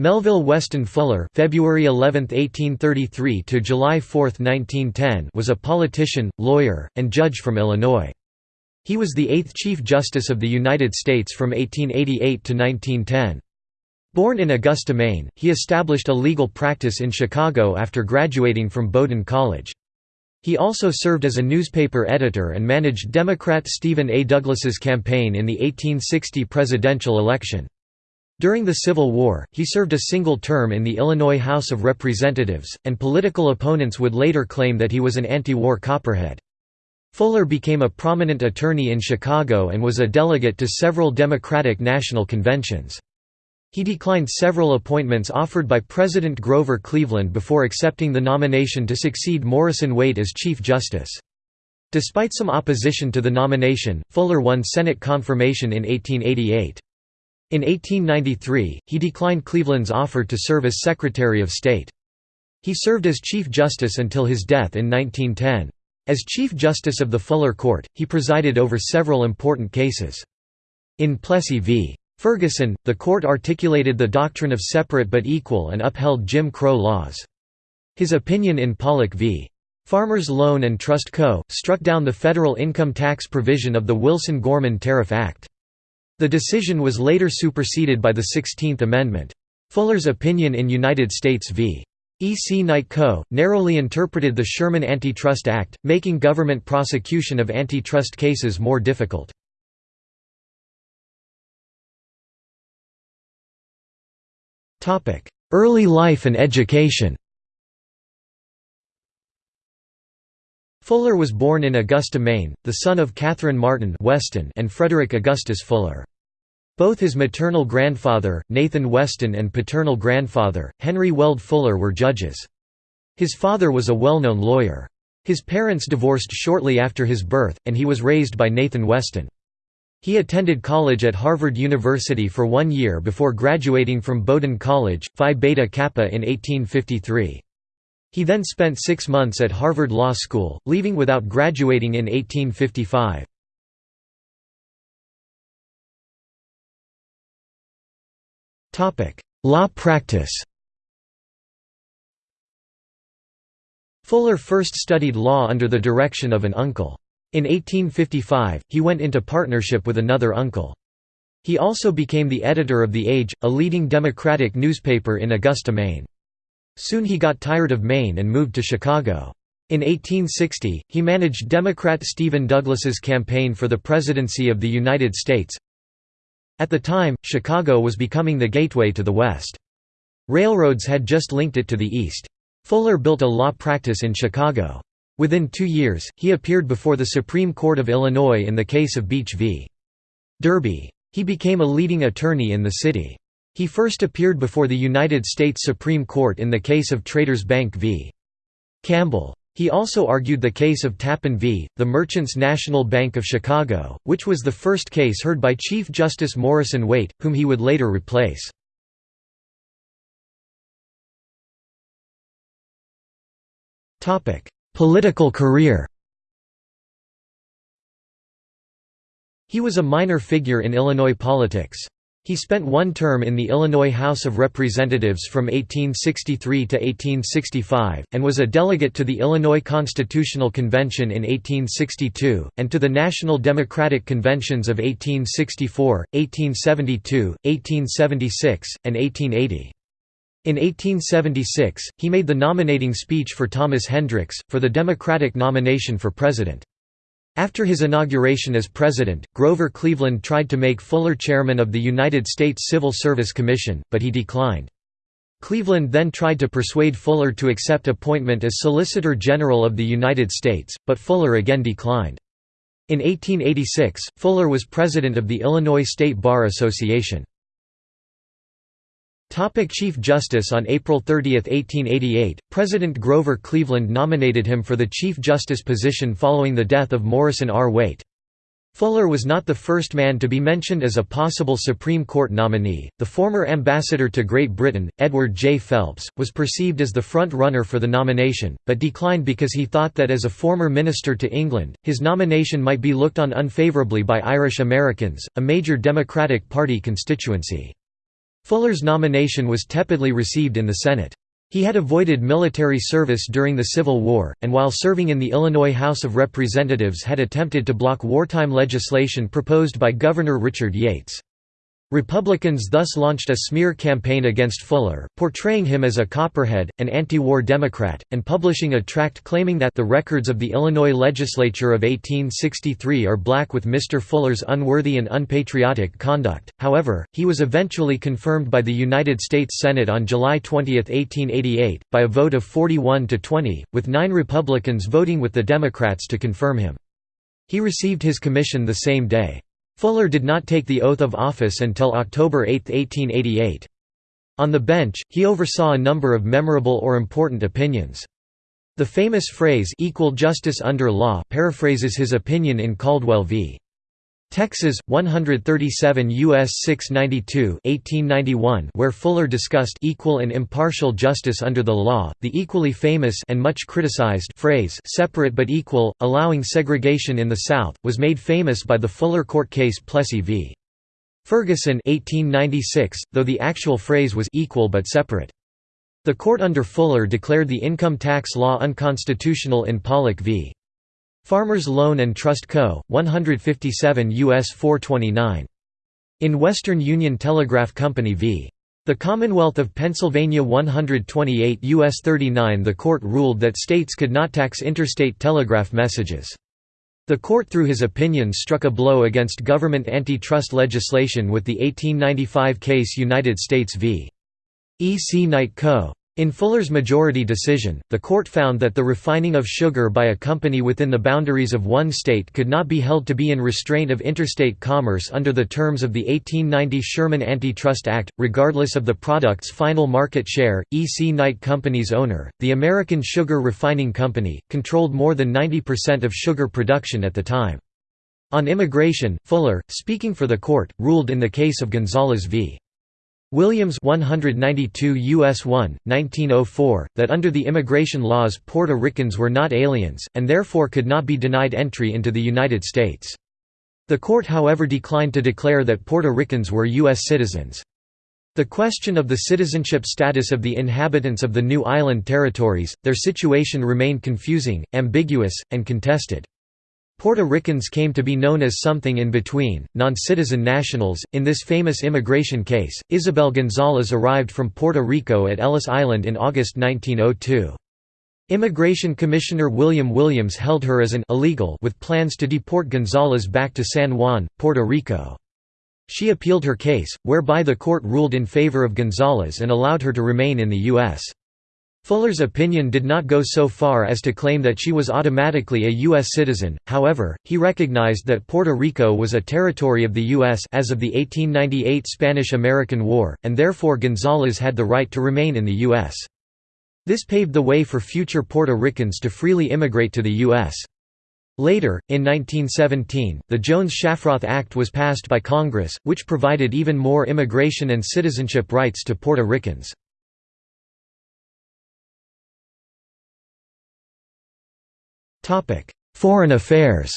Melville Weston Fuller February 11, 1833 to July 4, 1910 was a politician, lawyer, and judge from Illinois. He was the eighth Chief Justice of the United States from 1888 to 1910. Born in Augusta, Maine, he established a legal practice in Chicago after graduating from Bowdoin College. He also served as a newspaper editor and managed Democrat Stephen A. Douglas's campaign in the 1860 presidential election. During the Civil War, he served a single term in the Illinois House of Representatives, and political opponents would later claim that he was an anti-war Copperhead. Fuller became a prominent attorney in Chicago and was a delegate to several Democratic national conventions. He declined several appointments offered by President Grover Cleveland before accepting the nomination to succeed Morrison Waite as Chief Justice. Despite some opposition to the nomination, Fuller won Senate confirmation in 1888. In 1893, he declined Cleveland's offer to serve as Secretary of State. He served as Chief Justice until his death in 1910. As Chief Justice of the Fuller Court, he presided over several important cases. In Plessy v. Ferguson, the court articulated the doctrine of separate but equal and upheld Jim Crow laws. His opinion in Pollock v. Farmers Loan and Trust Co. struck down the federal income tax provision of the Wilson-Gorman Tariff Act. The decision was later superseded by the Sixteenth Amendment. Fuller's opinion in United States v. E. C. Knight Co., narrowly interpreted the Sherman Antitrust Act, making government prosecution of antitrust cases more difficult. Early life and education Fuller was born in Augusta, Maine, the son of Catherine Martin Weston and Frederick Augustus Fuller. Both his maternal grandfather, Nathan Weston and paternal grandfather, Henry Weld Fuller were judges. His father was a well-known lawyer. His parents divorced shortly after his birth, and he was raised by Nathan Weston. He attended college at Harvard University for one year before graduating from Bowdoin College, Phi Beta Kappa in 1853. He then spent six months at Harvard Law School, leaving without graduating in 1855. Law practice Fuller first studied law under the direction of an uncle. In 1855, he went into partnership with another uncle. He also became the editor of The Age, a leading Democratic newspaper in Augusta, Maine. Soon he got tired of Maine and moved to Chicago. In 1860, he managed Democrat Stephen Douglas's campaign for the presidency of the United States. At the time, Chicago was becoming the gateway to the West. Railroads had just linked it to the East. Fuller built a law practice in Chicago. Within two years, he appeared before the Supreme Court of Illinois in the case of Beach v. Derby. He became a leading attorney in the city. He first appeared before the United States Supreme Court in the case of Traders Bank v. Campbell. He also argued the case of Tappan v. the Merchants National Bank of Chicago, which was the first case heard by Chief Justice Morrison Waite, whom he would later replace. Political career He was a minor figure in Illinois politics. He spent one term in the Illinois House of Representatives from 1863 to 1865, and was a delegate to the Illinois Constitutional Convention in 1862, and to the National Democratic Conventions of 1864, 1872, 1876, and 1880. In 1876, he made the nominating speech for Thomas Hendricks, for the Democratic nomination for president. After his inauguration as president, Grover Cleveland tried to make Fuller chairman of the United States Civil Service Commission, but he declined. Cleveland then tried to persuade Fuller to accept appointment as Solicitor General of the United States, but Fuller again declined. In 1886, Fuller was president of the Illinois State Bar Association. Topic Chief Justice On April 30, 1888, President Grover Cleveland nominated him for the Chief Justice position following the death of Morrison R. Waite. Fuller was not the first man to be mentioned as a possible Supreme Court nominee. The former ambassador to Great Britain, Edward J. Phelps, was perceived as the front runner for the nomination, but declined because he thought that as a former minister to England, his nomination might be looked on unfavourably by Irish Americans, a major Democratic Party constituency. Fuller's nomination was tepidly received in the Senate. He had avoided military service during the Civil War, and while serving in the Illinois House of Representatives had attempted to block wartime legislation proposed by Governor Richard Yates. Republicans thus launched a smear campaign against Fuller, portraying him as a Copperhead, an anti-war Democrat, and publishing a tract claiming that the records of the Illinois legislature of 1863 are black with Mr. Fuller's unworthy and unpatriotic conduct. However, he was eventually confirmed by the United States Senate on July 20, 1888, by a vote of 41 to 20, with nine Republicans voting with the Democrats to confirm him. He received his commission the same day. Fuller did not take the oath of office until October 8, 1888. On the bench, he oversaw a number of memorable or important opinions. The famous phrase equal justice under law paraphrases his opinion in Caldwell v. Texas 137 US 692 1891 where Fuller discussed equal and impartial justice under the law the equally famous and much criticized phrase separate but equal allowing segregation in the South was made famous by the Fuller court case Plessy v. Ferguson 1896 though the actual phrase was equal but separate. The court under Fuller declared the income tax law unconstitutional in Pollock v Farmers Loan and Trust Co., 157 U.S. 429. In Western Union Telegraph Company v. The Commonwealth of Pennsylvania 128 U.S. 39 The court ruled that states could not tax interstate telegraph messages. The court through his opinion struck a blow against government antitrust legislation with the 1895 case United States v. E. C. Knight Co. In Fuller's majority decision, the court found that the refining of sugar by a company within the boundaries of one state could not be held to be in restraint of interstate commerce under the terms of the 1890 Sherman Antitrust Act, regardless of the product's final market share. E. C. Knight Company's owner, the American Sugar Refining Company, controlled more than 90% of sugar production at the time. On immigration, Fuller, speaking for the court, ruled in the case of Gonzales v. Williams 192 US 1, 1904, that under the immigration laws Puerto Ricans were not aliens, and therefore could not be denied entry into the United States. The court however declined to declare that Puerto Ricans were U.S. citizens. The question of the citizenship status of the inhabitants of the new island territories, their situation remained confusing, ambiguous, and contested. Puerto Ricans came to be known as something in between, non-citizen nationals. In this famous immigration case, Isabel Gonzalez arrived from Puerto Rico at Ellis Island in August 1902. Immigration Commissioner William Williams held her as an illegal with plans to deport Gonzalez back to San Juan, Puerto Rico. She appealed her case, whereby the court ruled in favor of Gonzalez and allowed her to remain in the U.S. Fuller's opinion did not go so far as to claim that she was automatically a U.S. citizen, however, he recognized that Puerto Rico was a territory of the U.S. as of the 1898 Spanish–American War, and therefore Gonzales had the right to remain in the U.S. This paved the way for future Puerto Ricans to freely immigrate to the U.S. Later, in 1917, the Jones-Shafroth Act was passed by Congress, which provided even more immigration and citizenship rights to Puerto Ricans. Foreign affairs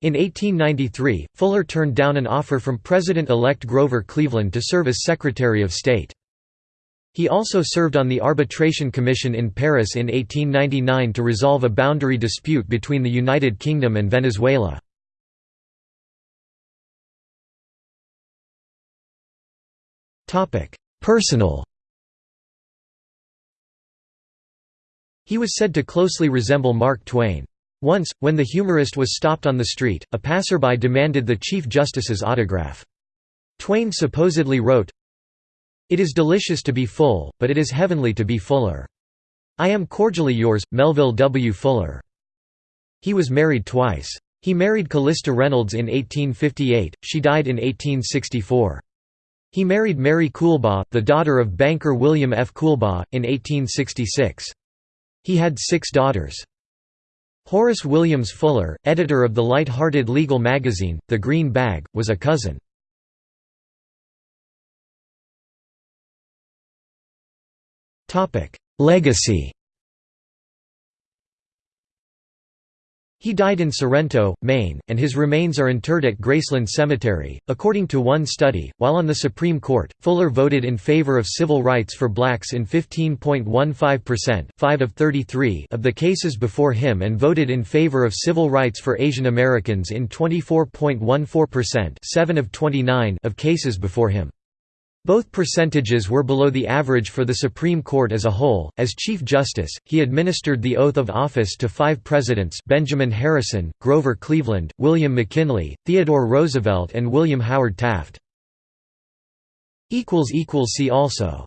In 1893, Fuller turned down an offer from President-elect Grover Cleveland to serve as Secretary of State. He also served on the Arbitration Commission in Paris in 1899 to resolve a boundary dispute between the United Kingdom and Venezuela. Personal He was said to closely resemble Mark Twain. Once, when the humorist was stopped on the street, a passerby demanded the Chief Justice's autograph. Twain supposedly wrote, It is delicious to be full, but it is heavenly to be fuller. I am cordially yours, Melville W. Fuller. He was married twice. He married Callista Reynolds in 1858, she died in 1864. He married Mary Coolbaugh, the daughter of banker William F. Coolbaugh, in 1866. He had six daughters. Horace Williams Fuller, editor of the light-hearted legal magazine, The Green Bag, was a cousin. Legacy He died in Sorrento, Maine, and his remains are interred at Graceland Cemetery. According to one study, while on the Supreme Court, Fuller voted in favor of civil rights for blacks in 15.15% 5 of 33 of the cases before him and voted in favor of civil rights for Asian Americans in 24.14% 7 of 29 of cases before him. Both percentages were below the average for the Supreme Court as a whole. As Chief Justice, he administered the oath of office to five presidents Benjamin Harrison, Grover Cleveland, William McKinley, Theodore Roosevelt, and William Howard Taft. See also